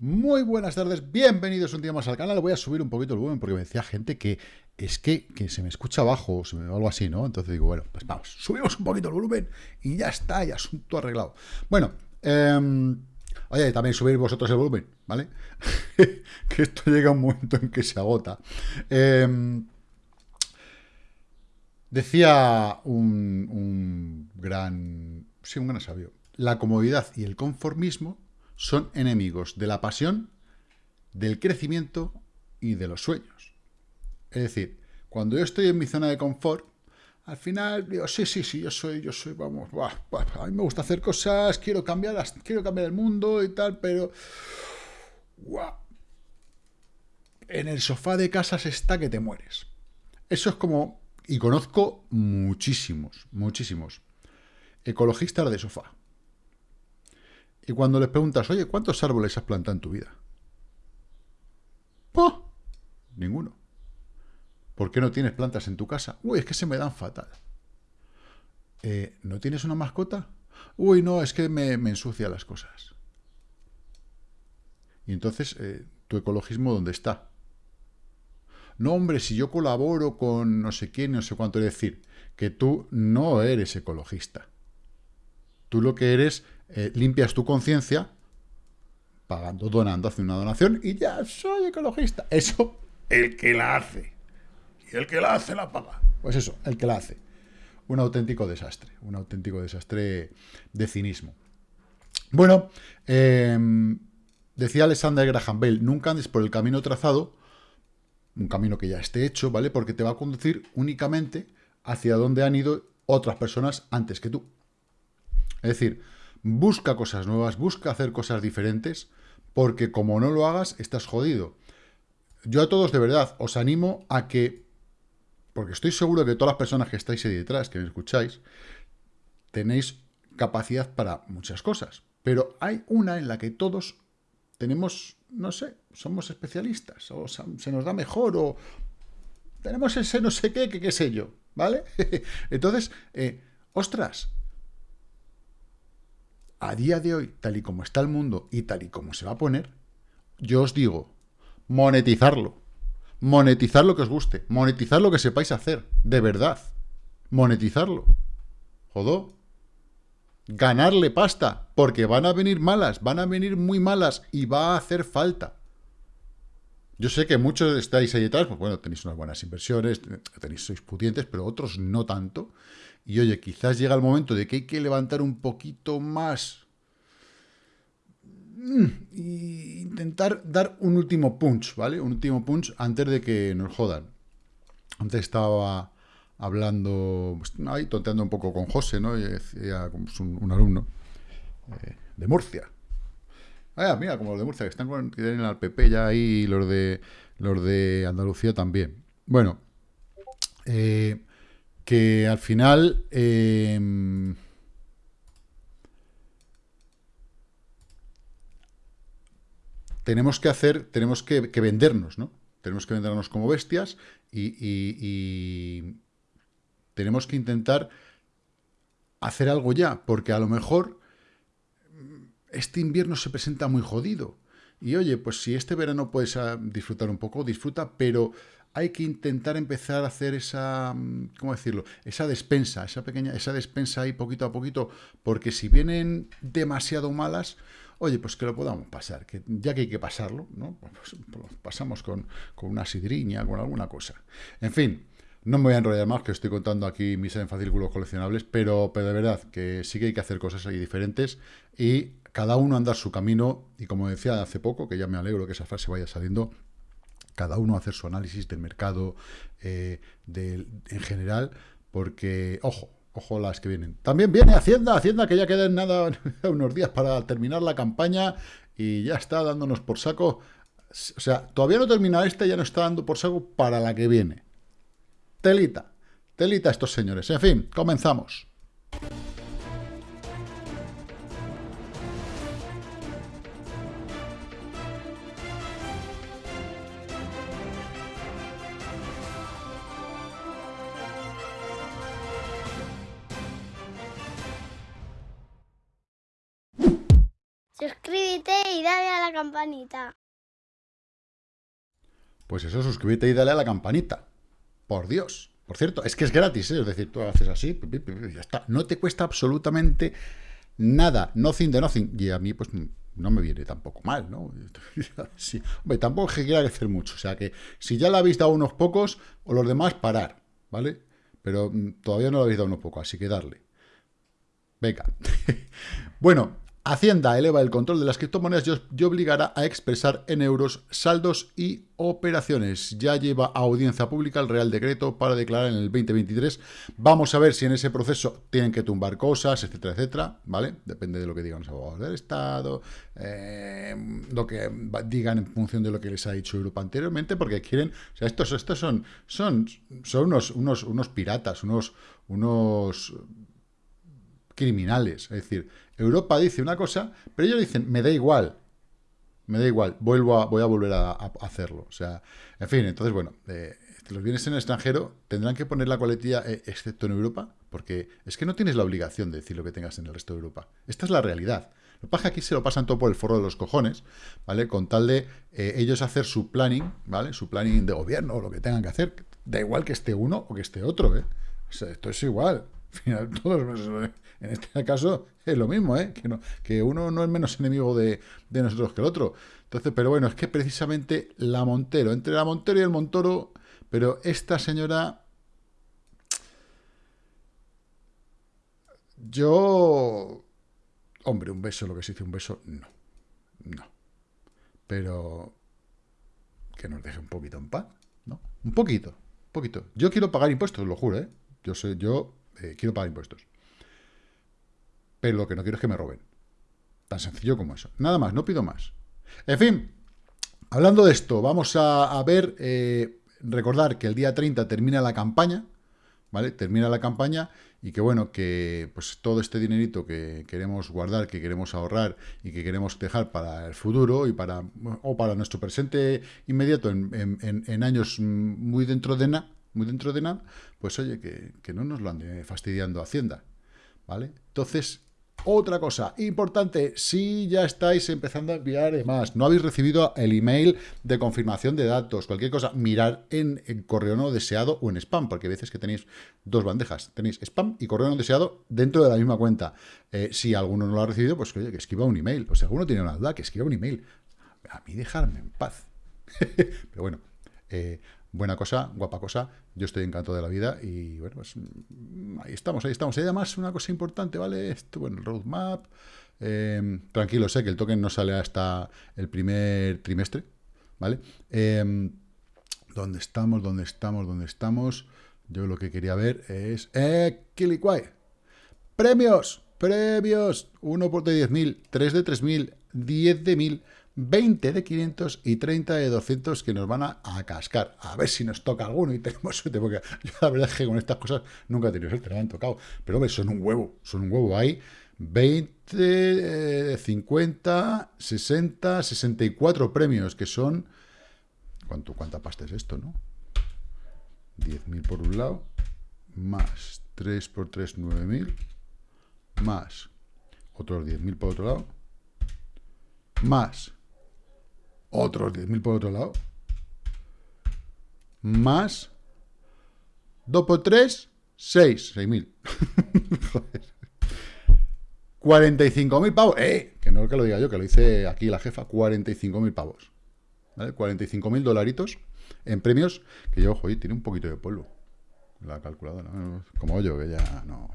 Muy buenas tardes, bienvenidos un día más al canal. Voy a subir un poquito el volumen porque me decía gente que es que, se me escucha bajo o algo así, ¿no? Entonces digo, bueno, pues vamos, subimos un poquito el volumen y ya está, y asunto arreglado. Bueno, eh, oye, también subir vosotros el volumen, ¿vale? que esto llega un momento en que se agota. Em, decía un gran, sí, un gran sabio, la comodidad y el conformismo son enemigos de la pasión, del crecimiento y de los sueños. Es decir, cuando yo estoy en mi zona de confort, al final digo, sí, sí, sí, yo soy, yo soy, vamos, a mí me gusta hacer cosas, quiero cambiar, quiero cambiar el mundo y tal, pero... en el sofá de casa se está que te mueres. Eso es como, y conozco muchísimos, muchísimos, ecologistas de sofá. Y cuando les preguntas, oye, ¿cuántos árboles has plantado en tu vida? ¡Oh! Ninguno. ¿Por qué no tienes plantas en tu casa? Uy, es que se me dan fatal. Eh, ¿No tienes una mascota? Uy, no, es que me, ensucia las cosas. Y entonces, eh, ¿tu ecologismo dónde está? No, hombre, si yo colaboro con no sé quién, no sé cuánto, es decir, que tú no eres ecologista. Tú lo que eres eh, limpias tu conciencia pagando, donando, haciendo una donación y ya soy ecologista. Eso, el que la hace. Y el que la hace la paga. Pues eso, el que la hace. Un auténtico desastre, un auténtico desastre de cinismo. Bueno, em, decía Alexander Graham Bell, nunca andes por el camino trazado, un camino que ya esté hecho, ¿vale? Porque te va a conducir únicamente hacia donde han ido otras personas antes que tú. Es decir, busca cosas nuevas, busca hacer cosas diferentes, porque como no lo hagas, estás jodido. Yo a todos, de verdad, os animo a que, porque estoy seguro que todas las personas que estáis ahí detrás, que me escucháis, tenéis capacidad para muchas cosas, pero hay una en la que todos tenemos, no sé, somos especialistas, o se nos da mejor, o tenemos ese no sé qué, que qué sé yo, ¿vale? Entonces, eh, ostras, a día de hoy, tal y como está el mundo y tal y como se va a poner, yo os digo, monetizarlo. Monetizar lo que os guste. Monetizar lo que sepáis hacer. De verdad. Monetizarlo. Jodó. Ganarle pasta. Porque van a venir malas. Van a venir muy malas. Y va a hacer falta. Yo sé que muchos estáis ahí detrás. Pues bueno, tenéis unas buenas inversiones. Tenéis, sois pudientes. Pero otros no tanto. Y oye, quizás llega el momento de que hay que levantar un poquito más e intentar dar un último punch, ¿vale? Un último punch antes de que nos jodan. Antes estaba hablando, pues, ahí tonteando un poco con José, ¿no? Y decía, pues, un, alumno eh, de Murcia. Ah, mira, como los de Murcia, que están con, que tienen PP ya ahí, los de, los de Andalucía también. Bueno, eh, que al final... Em, tenemos que hacer, tenemos que, vendernos, ¿no? Tenemos que vendernos como bestias y, tenemos que intentar hacer algo ya, porque a lo mejor este invierno se presenta muy jodido. Y oye, pues si este verano puedes ah, disfrutar un poco, disfruta, pero hay que intentar empezar a hacer esa, mm, ¿cómo decirlo? Esa despensa, esa pequeña, esa despensa ahí poquito a poquito, porque si vienen demasiado malas, oye, pues que lo podamos pasar, que ya que hay que pasarlo, ¿no? Pues, pues pasamos con, una sidriña, con alguna cosa. En fin, no me voy a enrollar más, que estoy contando aquí mis fascículos coleccionables, pero, pero de verdad que sí que hay que hacer cosas ahí diferentes y cada uno andar su camino, y como decía hace poco, que ya me alegro que esa frase vaya saliendo, cada uno hacer su análisis del mercado eh, en general, porque, ojo, ojo las que vienen. También viene Hacienda, Hacienda que ya quedan nada, unos días para terminar la campaña y ya está dándonos por saco. O sea, todavía no termina esta, ya no está dando por saco para la que viene. Telita, telita estos señores. En fin, comenzamos. Pues eso, suscríbete y dale a la campanita. Por Dios. Por cierto, es que es gratis, ¿eh? es decir, tú haces así, ya está. No te cuesta absolutamente nada, nothing de nothing. Y a mí, pues, no me viene tampoco mal, ¿no? sí. Tampoco es que quiera crecer mucho. O sea que, si ya le habéis dado unos pocos, o los demás, parar, ¿vale? Pero mm, todavía no le habéis dado unos pocos, así que darle. Venga. bueno, Hacienda eleva el control de las criptomonedas y obligará a expresar en euros saldos y operaciones. Ya lleva a audiencia pública el Real Decreto para declarar en el 2023. Vamos a ver si en ese proceso tienen que tumbar cosas, etcétera, etcétera, ¿vale? Depende de lo que digan los abogados del Estado, eh, lo que digan en función de lo que les ha dicho Europa anteriormente, porque quieren... O sea, estos, estos son, son, son unos, unos, unos piratas, unos... unos criminales. Es decir, Europa dice una cosa, pero ellos dicen, me da igual, me da igual, vuelvo a, voy a volver a, hacerlo. O sea, en fin, entonces, bueno, eh, los bienes en el extranjero tendrán que poner la coletilla, eh, excepto en Europa, porque es que no tienes la obligación de decir lo que tengas en el resto de Europa. Esta es la realidad. Lo que pasa es que aquí se lo pasan todo por el forro de los cojones, ¿vale? Con tal de eh, ellos hacer su planning, ¿vale? Su planning de gobierno o lo que tengan que hacer. Da igual que esté uno o que esté otro, ¿eh? O sea, esto es igual. Al final, todos en este caso es lo mismo, ¿eh? que, no, que uno no es menos enemigo de, nosotros que el otro. Entonces, pero bueno, es que precisamente la Montero, entre la Montero y el Montoro, pero esta señora... Yo... Hombre, un beso, lo que se dice un beso, no. No. Pero... Que nos deje un poquito en paz, ¿no? Un poquito, un poquito. Yo quiero pagar impuestos, lo juro, ¿eh? Yo sé, yo eh, quiero pagar impuestos pero lo que no quiero es que me roben. Tan sencillo como eso. Nada más, no pido más. En fin, hablando de esto, vamos a, ver, eh, recordar que el día 30 termina la campaña, ¿vale? Termina la campaña y que bueno, que pues todo este dinerito que queremos guardar, que queremos ahorrar y que queremos dejar para el futuro y para, o para nuestro presente inmediato en, años muy dentro de nada, muy dentro de nada, pues oye, que, que no nos lo ande fastidiando Hacienda, ¿vale? Entonces, otra cosa importante, si ya estáis empezando a enviar más, no habéis recibido el email de confirmación de datos, cualquier cosa, mirar en, correo no deseado o en spam, porque hay veces que tenéis dos bandejas, tenéis spam y correo no deseado dentro de la misma cuenta. Eh, si alguno no lo ha recibido, pues oye, que escriba un email, o si alguno tiene una duda, que escriba un email. A mí dejarme en paz. Pero bueno, eh, buena cosa, guapa cosa, yo estoy encantado de la vida y bueno, pues mm, ahí estamos, ahí estamos. Y además una cosa importante, ¿vale? Esto, bueno, el roadmap, eh, tranquilo, sé que el token no sale hasta el primer trimestre, ¿vale? Eh, ¿Dónde estamos? ¿Dónde estamos? ¿Dónde estamos? Yo lo que quería ver es... ¡Eh, Kilikwai! ¡Premios! ¡Premios! 1 por de 10.000, 3 de 3.000, 10 de 1.000... 20 de 500 y 30 de 200 que nos van a, cascar. A ver si nos toca alguno y tenemos suerte, porque yo la verdad es que con estas cosas nunca he tenido suerte, me han tocado. Pero hombre, son un huevo, son un huevo. Hay 20, 50, 60, 64 premios, que son... ¿Cuánto, ¿Cuánta pasta es esto, no? 10.000 por un lado, más 3 por 3, 9.000, más otros 10.000 por otro lado, más otros 10.000 por otro lado, más 2 por 3, 6, 6.000. Joder. 45.000 pavos. ¡Eh! Que no es que lo diga yo, que lo dice aquí la jefa. 45.000 pavos. ¿Vale? 45.000 dolaritos en premios. Que yo, ojo, tiene un poquito de polvo. La calculadora. Como yo, que ya no.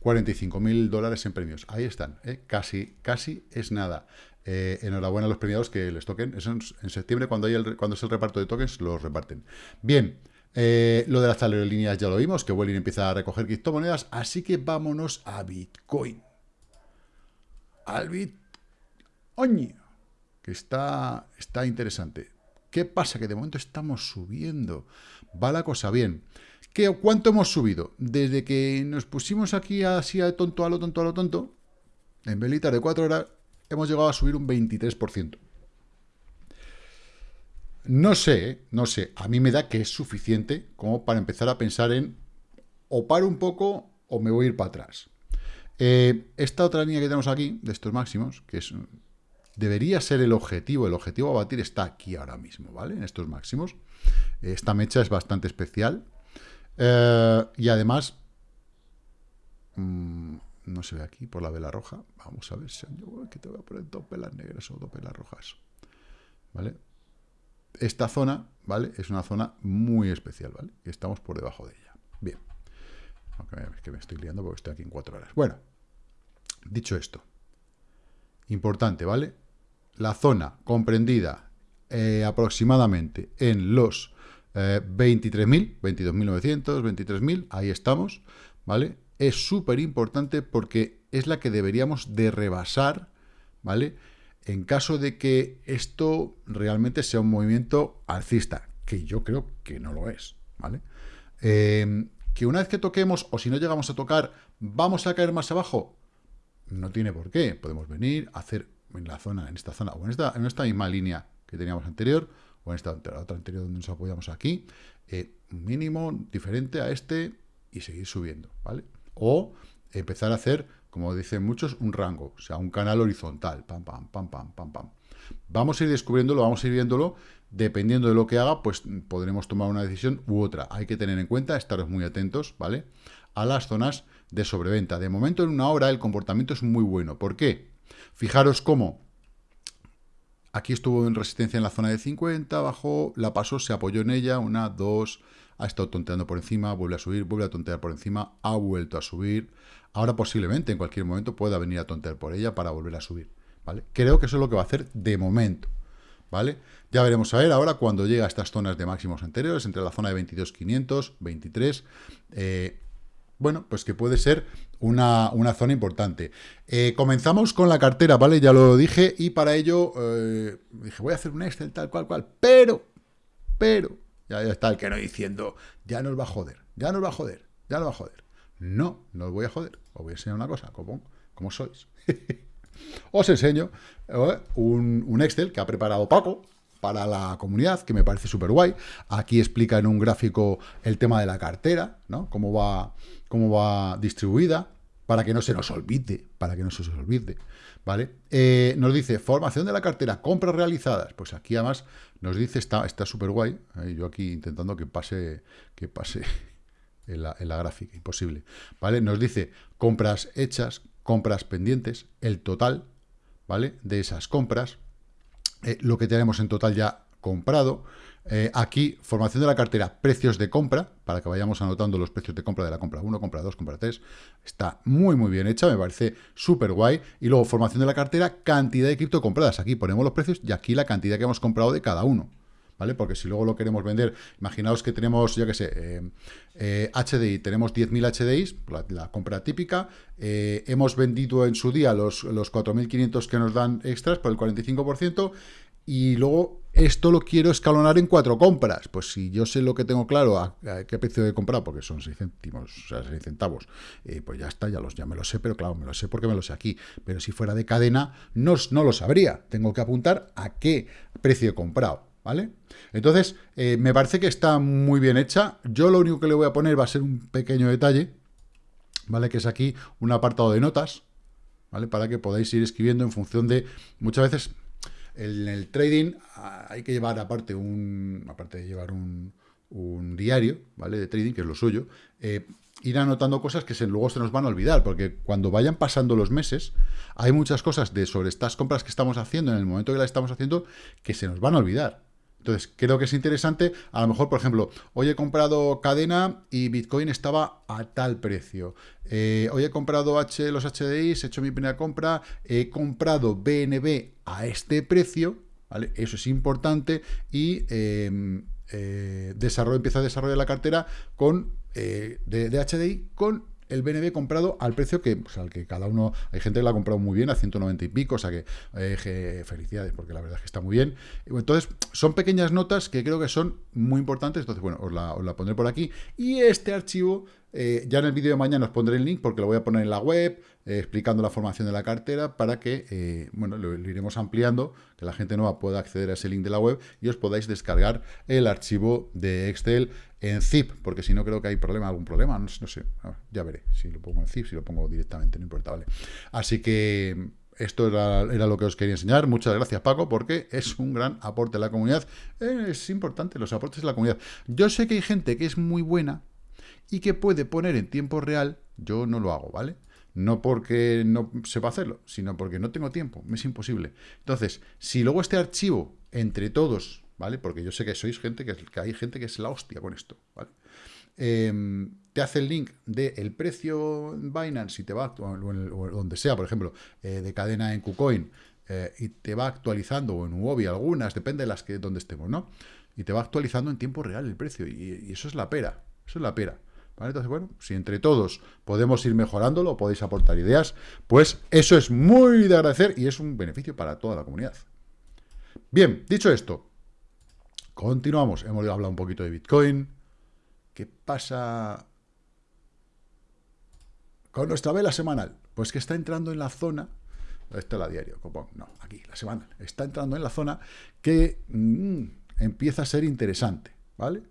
45.000 dólares en premios. Ahí están. ¿eh? Casi, casi es nada. Eh, enhorabuena a los premiados que les toquen. En, septiembre, cuando, hay el, cuando es el reparto de tokens, los reparten. Bien, eh, lo de las aerolíneas ya lo vimos, que Welling empieza a recoger criptomonedas, así que vámonos a Bitcoin. Al Bitcoin, que está, está interesante. ¿Qué pasa? Que de momento estamos subiendo. Va la cosa bien. ¿Qué, ¿Cuánto hemos subido? Desde que nos pusimos aquí así a tonto, a lo tonto, a lo tonto, en velitas de 4 horas, hemos llegado a subir un 23%. No sé, no sé, a mí me da que es suficiente como para empezar a pensar en o paro un poco o me voy a ir para atrás. Eh, esta otra línea que tenemos aquí, de estos máximos, que es debería ser el objetivo. El objetivo a batir está aquí ahora mismo, ¿vale? En estos máximos. Esta mecha es bastante especial. Eh, y además, mm, no se ve aquí por la vela roja. Vamos a ver si yo que te voy a poner dos velas negras o dos velas rojas. ¿Vale? Esta zona, ¿vale? Es una zona muy especial, ¿vale? Y estamos por debajo de ella. Bien. Aunque es que me estoy liando porque estoy aquí en cuatro horas. Bueno, dicho esto, importante, ¿vale? La zona comprendida eh, aproximadamente en los 23.000, 22.900, 23.000, ahí estamos, ¿vale? Es súper importante porque es la que deberíamos de rebasar, ¿vale? En caso de que esto realmente sea un movimiento alcista, que yo creo que no lo es, ¿vale? Eh, que una vez que toquemos, o si no llegamos a tocar, ¿vamos a caer más abajo? No tiene por qué. Podemos venir, a hacer en la zona, en esta zona, o en esta, en esta misma línea que teníamos anterior, o en esta otra anterior donde nos apoyamos aquí, eh, mínimo diferente a este y seguir subiendo, ¿vale? O empezar a hacer, como dicen muchos, un rango, o sea, un canal horizontal, pam, pam, pam, pam, pam, pam. Vamos a ir descubriéndolo, vamos a ir viéndolo, dependiendo de lo que haga, pues podremos tomar una decisión u otra. Hay que tener en cuenta, estaros muy atentos, ¿vale? A las zonas de sobreventa. De momento, en una hora, el comportamiento es muy bueno. ¿Por qué? Fijaros cómo Aquí estuvo en resistencia en la zona de 50, bajó, la pasó, se apoyó en ella, una, dos, ha estado tonteando por encima, vuelve a subir, vuelve a tontear por encima, ha vuelto a subir. Ahora posiblemente en cualquier momento pueda venir a tontear por ella para volver a subir, ¿vale? Creo que eso es lo que va a hacer de momento, ¿vale? Ya veremos a ver ahora cuando llega a estas zonas de máximos anteriores, entre la zona de 22.500, 23, eh, bueno, pues que puede ser una, zona importante. Eh, comenzamos con la cartera, ¿vale? Ya lo dije, y para ello eh, dije, voy a hacer un Excel tal cual cual, pero, pero, ya, está el que no diciendo, ya nos va a joder, ya nos va a joder, ya nos va a joder. No, no os voy a joder, os voy a enseñar una cosa, como, como sois. os enseño eh, un, un Excel que ha preparado Paco, para la comunidad, que me parece súper guay. Aquí explica en un gráfico el tema de la cartera, ¿no? Cómo va, cómo va distribuida, para que no se nos olvide, para que no se nos olvide, ¿vale? Eh, nos dice, formación de la cartera, compras realizadas. Pues aquí además nos dice, está súper guay, ¿eh? yo aquí intentando que pase, que pase en la, en la gráfica, imposible, ¿vale? Nos dice compras hechas, compras pendientes, el total, ¿vale? De esas compras, eh, lo que tenemos en total ya comprado. Eh, aquí, formación de la cartera, precios de compra, para que vayamos anotando los precios de compra de la compra 1, compra 2, compra 3. Está muy, muy bien hecha, me parece súper guay. Y luego, formación de la cartera, cantidad de cripto compradas. Aquí ponemos los precios y aquí la cantidad que hemos comprado de cada uno. ¿Vale? Porque si luego lo queremos vender, imaginaos que tenemos, yo qué sé, HDI, eh, tenemos 10.000 HDIs, la, compra típica, hemos vendido en su día los, los 4.500 que nos dan extras por el 45%, y luego esto lo quiero escalonar en cuatro compras. Pues si yo sé lo que tengo claro, a, qué precio de comprar, porque son 6 céntimos, o sea, 6 centavos, eh, pues ya está, ya, los, ya me lo sé, pero claro, me lo sé porque me lo sé aquí. Pero si fuera de cadena, no, no lo sabría. Tengo que apuntar a qué precio he comprado, ¿vale? Entonces, eh, me parece que está muy bien hecha. Yo lo único que le voy a poner va a ser un pequeño detalle, ¿vale? Que es aquí un apartado de notas, ¿vale? Para que podáis ir escribiendo en función de... Muchas veces en el trading ah, hay que llevar aparte un aparte de llevar un, diario, ¿vale? De trading, que es lo suyo, eh, ir anotando cosas que luego se nos van a olvidar, porque cuando vayan pasando los meses, hay muchas cosas de sobre estas compras que estamos haciendo en el momento que las estamos haciendo que se nos van a olvidar. Entonces, creo que es interesante, a lo mejor, por ejemplo, hoy he comprado cadena y Bitcoin estaba a tal precio. Eh, hoy he comprado los HDIs, he hecho mi primera compra, he comprado BNB a este precio, ¿vale? Eso es importante y em, eh, desarrollo, empieza a desarrollar la cartera con eh, de HDI con el BNB comprado al precio que, pues, al que cada uno, hay gente que lo ha comprado muy bien, a 190 y pico, o sea que eh, felicidades, porque la verdad es que está muy bien. Entonces, son pequeñas notas que creo que son muy importantes, entonces, bueno, os la, pondré por aquí. Y este archivo eh, ya en el vídeo de mañana os pondré el link porque lo voy a poner en la web, eh, explicando la formación de la cartera para que, bueno, lo, iremos ampliando, que la gente nueva pueda acceder a ese link de la web y os podáis descargar el archivo de Excel en zip, porque si no creo que hay problema, algún problema, no, sé, ya veré si lo pongo en zip, si lo pongo directamente, no importa, ¿vale? Así que esto era, lo que os quería enseñar. Muchas gracias, Paco, porque es un gran aporte a la comunidad. es importante los aportes de la comunidad. Yo sé que hay gente que es muy buena y que puede poner en tiempo real. Yo no lo hago, ¿vale? No porque no sepa hacerlo, sino porque no tengo tiempo. Me es imposible. Entonces, si luego este archivo, entre todos, ¿vale? Porque yo sé que sois gente, que, que hay gente que es la hostia con esto, ¿vale? Em, te hace el link del precio en Binance y te va, o, donde sea, por ejemplo, eh, de cadena en KuCoin, eh, y te va actualizando, o en Huobi algunas, depende de las que donde estemos, ¿no? Y te va actualizando en tiempo real el precio, y, eso es la pera, eso es la pera. Entonces, bueno, si entre todos podemos ir mejorándolo, podéis aportar ideas, pues eso es muy de agradecer y es un beneficio para toda la comunidad. Bien, dicho esto, continuamos. Hemos hablado un poquito de Bitcoin. ¿Qué pasa con nuestra vela semanal? Pues que está entrando en la zona, esto es la diario, no, aquí, la semanal, está entrando en la zona que mm, empieza a ser interesante, ¿vale?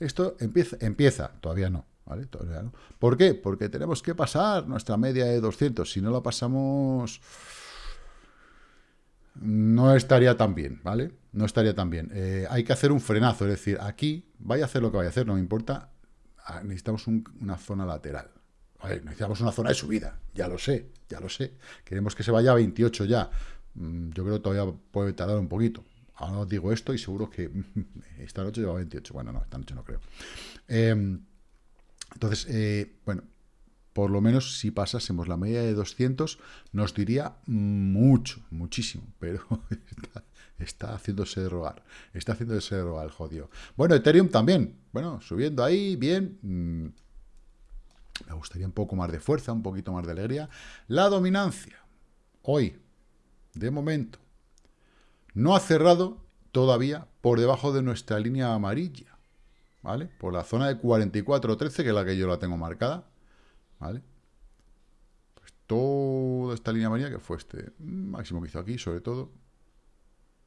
Esto empieza, empieza, todavía no, ¿vale? Todavía no. ¿Por qué? Porque tenemos que pasar nuestra media de 200, si no la pasamos no estaría tan bien, ¿vale? No estaría tan bien. Eh, hay que hacer un frenazo, es decir, aquí vaya a hacer lo que vaya a hacer, no me importa, ah, necesitamos una zona lateral. necesitamos una zona de subida, ya lo sé, ya lo sé. Queremos que se vaya a 28 ya. Mm, yo creo que todavía puede tardar un poquito. Ahora os digo esto y seguro que esta noche lleva 28. Bueno, no, esta noche no creo. Em, entonces, eh, bueno, por lo menos si pasásemos la media de 200, nos diría mucho, muchísimo, pero haciéndose de rogar, está haciéndose el jodido. Bueno, Ethereum también, bueno, subiendo ahí, bien, mm, me gustaría un poco más de fuerza, un poquito más de alegría. La dominancia, hoy, de momento, no ha cerrado todavía por debajo de nuestra línea amarilla, ¿vale? Por la zona de 44.13, que es la que yo la tengo marcada, ¿Vale? Pues toda esta línea amarilla, que fue este máximo que hizo aquí, sobre todo,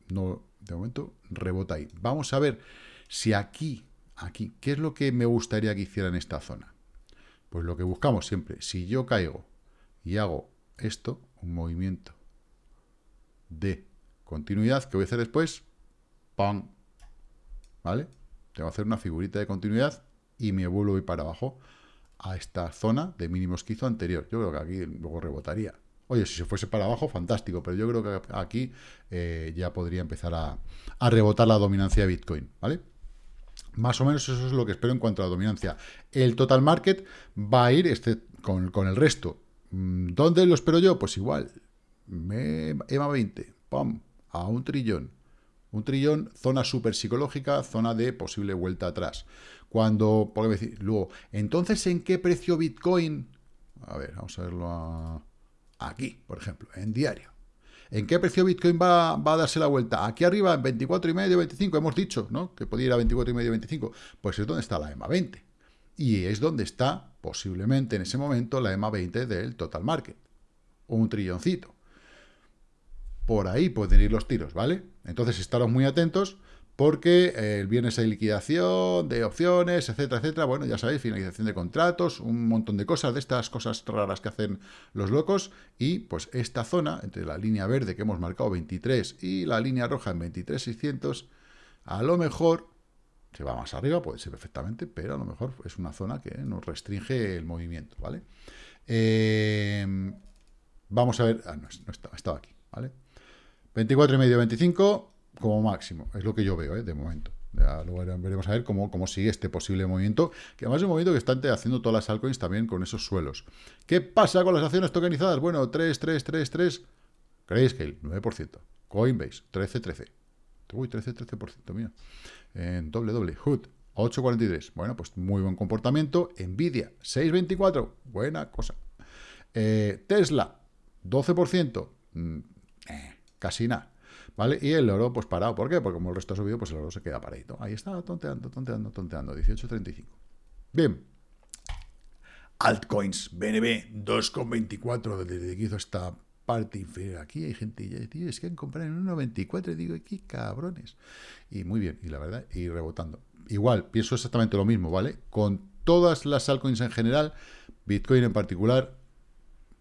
no, de momento, rebota ahí. Vamos a ver si aquí, aquí, ¿qué es lo que me gustaría que hiciera en esta zona? Pues lo que buscamos siempre, si yo caigo y hago esto, un movimiento de continuidad, que voy a hacer después, ¡pam! ¿Vale? Tengo que hacer una figurita de continuidad y me vuelvo a ir para abajo a esta zona de mínimos que hizo anterior. Yo creo que aquí luego rebotaría. Oye, si se fuese para abajo, fantástico, pero yo creo que aquí eh, ya podría empezar a, rebotar la dominancia de Bitcoin, ¿vale? Más o menos eso es lo que espero en cuanto a la dominancia. El total market va a ir este, con, el resto. Mm, ¿Dónde lo espero yo? Pues igual. EMA 20, ¡pum! A un trillón. Un trillón, zona super psicológica, zona de posible vuelta atrás. Cuando, por decir, luego, entonces, ¿en qué precio Bitcoin? A ver, vamos a verlo aquí, por ejemplo, en diario. ¿En qué precio Bitcoin va, a darse la vuelta? Aquí arriba, en 24,5, 25, hemos dicho, ¿no? Que podía ir a 24,5, 25. Pues es donde está la EMA 20. Y es donde está, posiblemente en ese momento, la EMA 20 del total market. Un trilloncito. Por ahí pueden ir los tiros, ¿vale? Entonces, estaros muy atentos porque eh, el viernes hay liquidación de opciones, etcétera, etcétera. Bueno, ya sabéis, finalización de contratos, un montón de cosas, de estas cosas raras que hacen los locos. Y pues esta zona, entre la línea verde que hemos marcado 23 y la línea roja en 23,600, a lo mejor se va más arriba, puede ser perfectamente, pero a lo mejor es una zona que nos restringe el movimiento, ¿vale? Eh, vamos a ver, ah, no, no estaba, estaba aquí, ¿vale? 24,5, 25 como máximo, es lo que yo veo, ¿eh? de momento. luego veremos a ver cómo, cómo sigue este posible movimiento, que además es un movimiento que están haciendo todas las altcoins también con esos suelos. ¿Qué pasa con las acciones tokenizadas? Bueno, 3, 3, 3, 3, Grayscale, 9%, Coinbase, 13, 13. Uy, 13, 13%, mira. En doble, doble, Hood, 8,43. Bueno, pues muy buen comportamiento. Nvidia, 6,24. Buena cosa. Eh, Tesla, 12%. Mm, eh, casi nada. ¿Vale? Y el oro, pues parado. ¿Por qué? Porque como el resto ha subido, pues el oro se queda paradito. Ahí está, tonteando, tonteando, tonteando. 18.35. Bien. Altcoins, BNB 2,24 desde que hizo esta parte inferior. Aquí hay gente, tío, es que han comprado en 1,94. Digo, qué cabrones. Y muy bien, y la verdad, y rebotando. Igual, pienso exactamente lo mismo, ¿vale? Con todas las altcoins en general, Bitcoin en particular,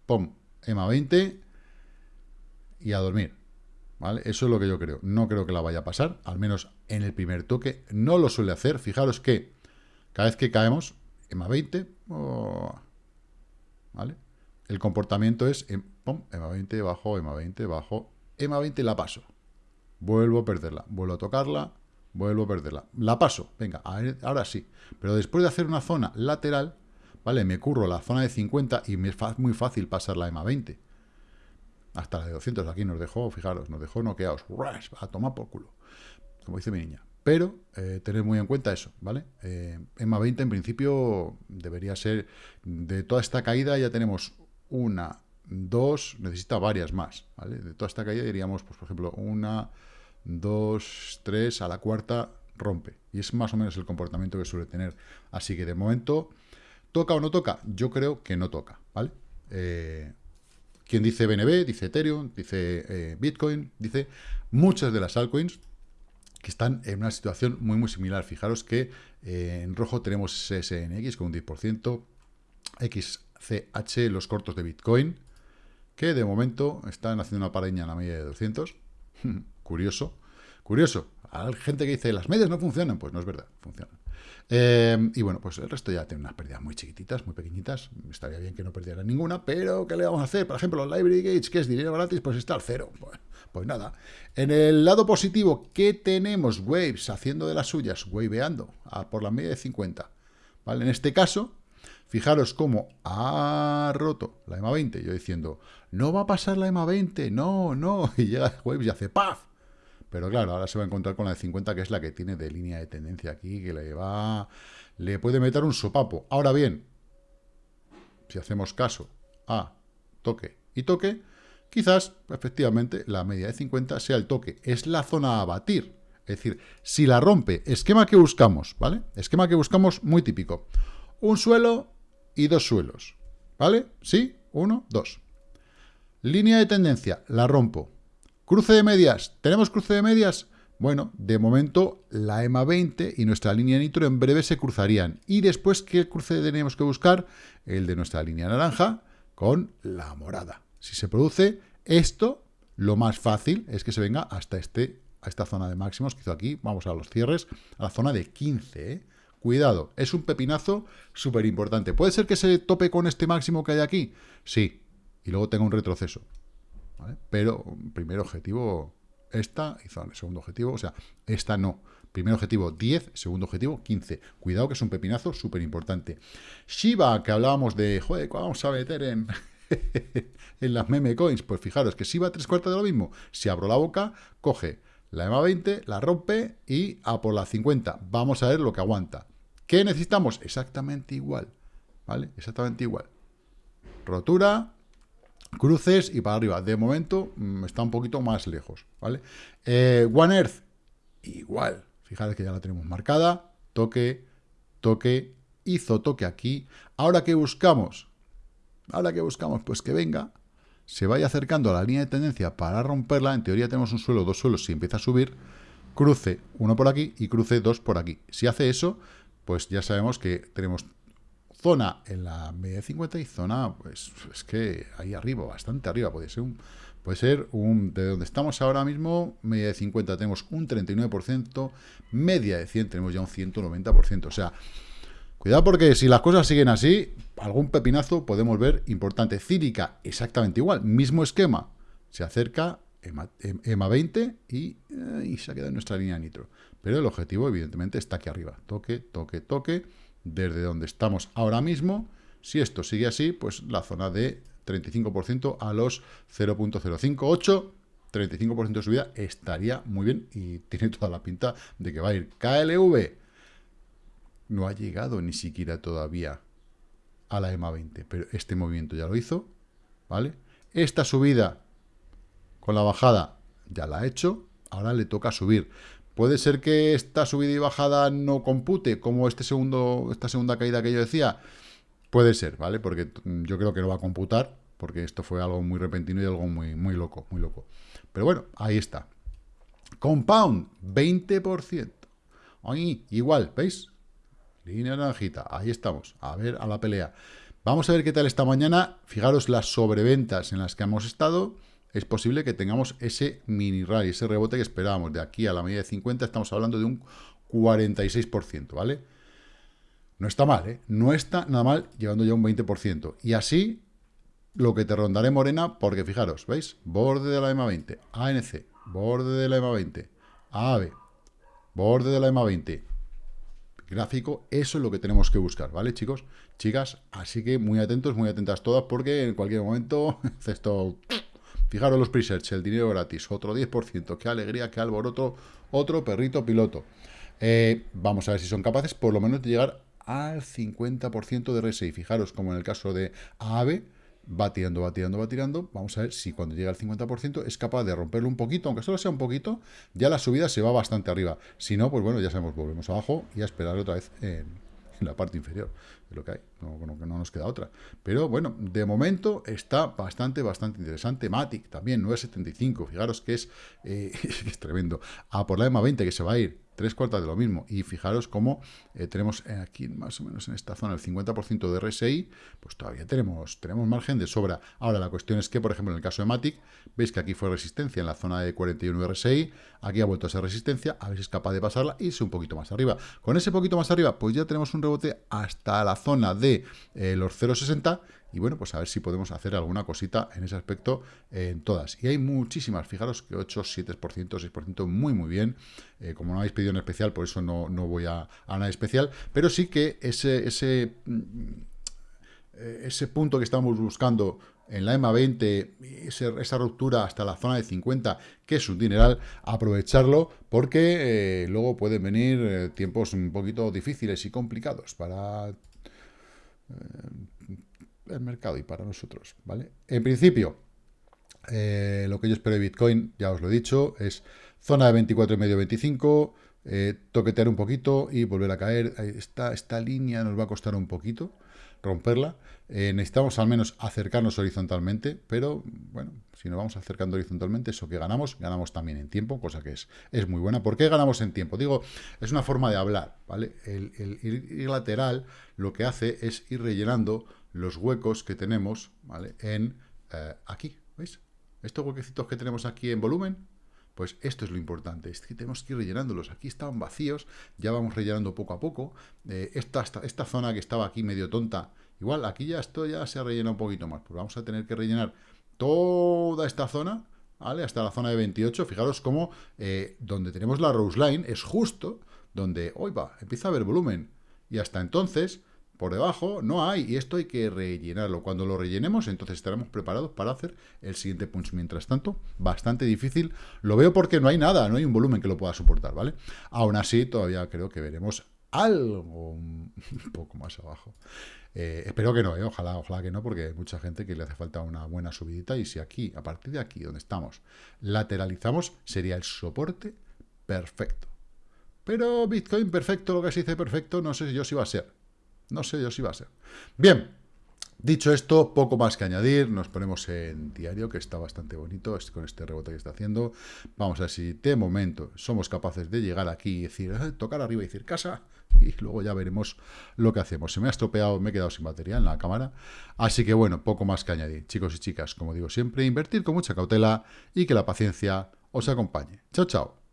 pum, EMA 20, y a dormir. ¿Vale? Eso es lo que yo creo. No creo que la vaya a pasar, al menos en el primer toque. No lo suele hacer. Fijaros que cada vez que caemos, EMA 20, ¿vale? El comportamiento es em, EMA 20, bajo, EMA 20, bajo, EMA 20 la paso. Vuelvo a perderla, vuelvo a tocarla, vuelvo a perderla. La paso, venga, ahora sí. Pero después de hacer una zona lateral, ¿vale? Me curro la zona de 50 y me es muy fácil pasar la EMA 20. Hasta la de 200, aquí nos dejó, fijaros, nos dejó noqueados. A tomar por culo, como dice mi niña. Pero eh, tener muy en cuenta eso, ¿vale? Eh, EMA 20 en principio debería ser, de toda esta caída ya tenemos una, dos, necesita varias más, ¿vale? De toda esta caída diríamos, pues por ejemplo, una, dos, tres, a la cuarta rompe. Y es más o menos el comportamiento que suele tener. Así que de momento, ¿toca o no toca? Yo creo que no toca, ¿vale? Eh, quien dice BNB, dice Ethereum, dice eh, Bitcoin, dice muchas de las altcoins que están en una situación muy muy similar. Fijaros que eh, en rojo tenemos SNX con un 10%, XCH, los cortos de Bitcoin, que de momento están haciendo una paraña en la media de 200. curioso, curioso. Hay gente que dice, las medias no funcionan. Pues no es verdad, funcionan. Eh, y bueno, pues el resto ya tiene unas pérdidas muy chiquititas, muy pequeñitas. Estaría bien que no perdiera ninguna, pero ¿qué le vamos a hacer? Por ejemplo, los Library Gates, que es dinero gratis, pues está al cero. Pues, pues nada. En el lado positivo, ¿qué tenemos? Waves haciendo de las suyas, waveando a por la media de 50. ¿Vale? En este caso, fijaros cómo ha roto la EMA 20. Yo diciendo, no va a pasar la EMA 20, no, no. Y llega Waves y hace ¡paf! Pero claro, ahora se va a encontrar con la de 50, que es la que tiene de línea de tendencia aquí, que le va... Le puede meter un sopapo. Ahora bien, si hacemos caso a toque y toque, quizás, efectivamente, la media de 50 sea el toque. Es la zona a batir. Es decir, si la rompe, esquema que buscamos, ¿vale? Esquema que buscamos muy típico. Un suelo y dos suelos, ¿vale? ¿Sí? Uno, dos. Línea de tendencia, la rompo. Cruce de medias. ¿Tenemos cruce de medias? Bueno, de momento la EMA 20 y nuestra línea nitro en breve se cruzarían. Y después, ¿qué cruce tenemos que buscar? El de nuestra línea naranja con la morada. Si se produce esto, lo más fácil es que se venga hasta este, a esta zona de máximos que hizo aquí. Vamos a los cierres, a la zona de 15. ¿eh? Cuidado, es un pepinazo súper importante. ¿Puede ser que se tope con este máximo que hay aquí? Sí, y luego tenga un retroceso. Pero primer objetivo esta y segundo objetivo, o sea, esta no. Primer objetivo 10, segundo objetivo 15. Cuidado que es un pepinazo súper importante. Shiba, que hablábamos de, joder, vamos a meter en, en las meme coins? Pues fijaros que Shiba tres cuartos de lo mismo. Si abro la boca, coge la EMA 20, la rompe y a por la 50. Vamos a ver lo que aguanta. ¿Qué necesitamos? Exactamente igual. ¿Vale? Exactamente igual. Rotura, cruces y para arriba. De momento mm, está un poquito más lejos, ¿vale? Eh, One Earth, igual. Fijaros que ya la tenemos marcada. Toque, toque, hizo toque aquí. Ahora, ¿qué buscamos? Ahora, ¿qué buscamos? Pues que venga, se vaya acercando a la línea de tendencia para romperla. En teoría tenemos un suelo, dos suelos, si empieza a subir, cruce uno por aquí y cruce dos por aquí. Si hace eso, pues ya sabemos que tenemos zona en la media de 50 y zona, pues es que ahí arriba, bastante arriba, puede ser un, puede ser un, de donde estamos ahora mismo, media de 50 tenemos un 39%, media de 100 tenemos ya un 190%, o sea, cuidado porque si las cosas siguen así, algún pepinazo podemos ver importante. Círica, exactamente igual, mismo esquema, se acerca EMA, 20 y, eh, y se ha quedado en nuestra línea nitro. Pero el objetivo, evidentemente, está aquí arriba. Toque, toque, toque desde donde estamos ahora mismo. Si esto sigue así, pues la zona de 35% a los 0.058, 35% de subida estaría muy bien y tiene toda la pinta de que va a ir. KLV no ha llegado ni siquiera todavía a la EMA 20, pero este movimiento ya lo hizo, ¿vale? Esta subida con la bajada ya la ha hecho, ahora le toca subir. Puede ser que esta subida y bajada no compute, como este segundo, esta segunda caída que yo decía. Puede ser, ¿vale? Porque yo creo que no va a computar, porque esto fue algo muy repentino y algo muy, muy loco, muy loco. Pero bueno, ahí está. Compound, 20%. Ahí, igual, ¿veis? Línea naranjita, ahí estamos. A ver, a la pelea. Vamos a ver qué tal esta mañana. Fijaros las sobreventas en las que hemos estado. Es posible que tengamos ese mini rally, ese rebote que esperábamos. De aquí a la media de 50 estamos hablando de un 46%, ¿vale? No está mal, ¿eh? No está nada mal llevando ya un 20%. Y así lo que te rondaré morena, porque fijaros, ¿veis? Borde de la EMA 20, ANC, borde de la EMA 20, AVE, borde de la EMA 20, gráfico, eso es lo que tenemos que buscar, ¿vale, chicos? Chicas, así que muy atentos, muy atentas todas, porque en cualquier momento, esto, fijaros los presets, el dinero gratis, otro 10%, qué alegría, qué alboroto, otro perrito piloto. Eh, vamos a ver si son capaces, por lo menos, de llegar al 50% de RSI. Fijaros, como en el caso de AVE, va tirando, va tirando, va tirando. Vamos a ver si cuando llega al 50% es capaz de romperlo un poquito, aunque solo sea un poquito, ya la subida se va bastante arriba. Si no, pues bueno, ya sabemos, volvemos abajo y a esperar otra vez en, la parte inferior de lo que hay, no, no, no, nos queda otra. Pero bueno, de momento está bastante, bastante interesante. Matic también, 9.75, fijaros que es, eh, es tremendo. A por la EMA 20 que se va a ir tres cuartas de lo mismo. Y fijaros cómo eh, tenemos aquí, más o menos en esta zona, el 50% de RSI, pues todavía tenemos, tenemos margen de sobra. Ahora, la cuestión es que, por ejemplo, en el caso de Matic, veis que aquí fue resistencia en la zona de 41 RSI, aquí ha vuelto a ser resistencia, a ver si es capaz de pasarla y irse un poquito más arriba. Con ese poquito más arriba, pues ya tenemos un rebote hasta la zona de eh, los 0,60 y bueno, pues a ver si podemos hacer alguna cosita en ese aspecto en todas. Y hay muchísimas, fijaros que 8, 7%, 6%, muy, muy bien. Eh, como no habéis pedido en especial, por eso no, voy a, a, nada especial. Pero sí que ese, ese, mm, ese punto que estamos buscando en la EMA 20, esa ruptura hasta la zona de 50, que es un dineral, aprovecharlo porque eh, luego pueden venir eh, tiempos un poquito difíciles y complicados para el mercado y para nosotros, ¿vale? En principio, eh, lo que yo espero de Bitcoin, ya os lo he dicho, es zona de 24,5-25, eh, toquetear un poquito y volver a caer. Esta, esta línea nos va a costar un poquito romperla. Eh, necesitamos al menos acercarnos horizontalmente, pero bueno, si nos vamos acercando horizontalmente, eso que ganamos, ganamos también en tiempo, cosa que es, es muy buena. ¿Por qué ganamos en tiempo? Digo, es una forma de hablar, ¿vale? El, el ir lateral lo que hace es ir rellenando los huecos que tenemos ¿vale? en eh, aquí, ¿veis? Estos huequecitos que tenemos aquí en volumen, pues esto es lo importante, es que tenemos que ir rellenándolos. Aquí estaban vacíos, ya vamos rellenando poco a poco. Eh, esta, zona que estaba aquí medio tonta, igual aquí ya esto ya se ha rellenado un poquito más. Pues vamos a tener que rellenar toda esta zona, ¿vale? Hasta la zona de 28. Fijaros cómo eh, donde tenemos la Rose Line es justo donde, hoy va, empieza a haber volumen. Y hasta entonces por debajo no hay, y esto hay que rellenarlo. Cuando lo rellenemos, entonces estaremos preparados para hacer el siguiente punch. Mientras tanto, bastante difícil. Lo veo porque no hay nada, no hay un volumen que lo pueda soportar, ¿vale? Aún así, todavía creo que veremos algo un poco más abajo. Eh, espero que no, ¿eh? ojalá, ojalá que no, porque hay mucha gente que le hace falta una buena subidita, y si aquí, a partir de aquí, donde estamos, lateralizamos, sería el soporte perfecto. Pero Bitcoin perfecto, lo que se dice perfecto, no sé yo si va a ser. No sé yo si va a ser. Bien, dicho esto, poco más que añadir. Nos ponemos en diario, que está bastante bonito con este rebote que está haciendo. Vamos a ver si de momento somos capaces de llegar aquí y decir, eh, tocar arriba y decir casa. Y luego ya veremos lo que hacemos. Se me ha estropeado, me he quedado sin batería en la cámara. Así que bueno, poco más que añadir. Chicos y chicas, como digo siempre, invertir con mucha cautela y que la paciencia os acompañe. Chao, chao.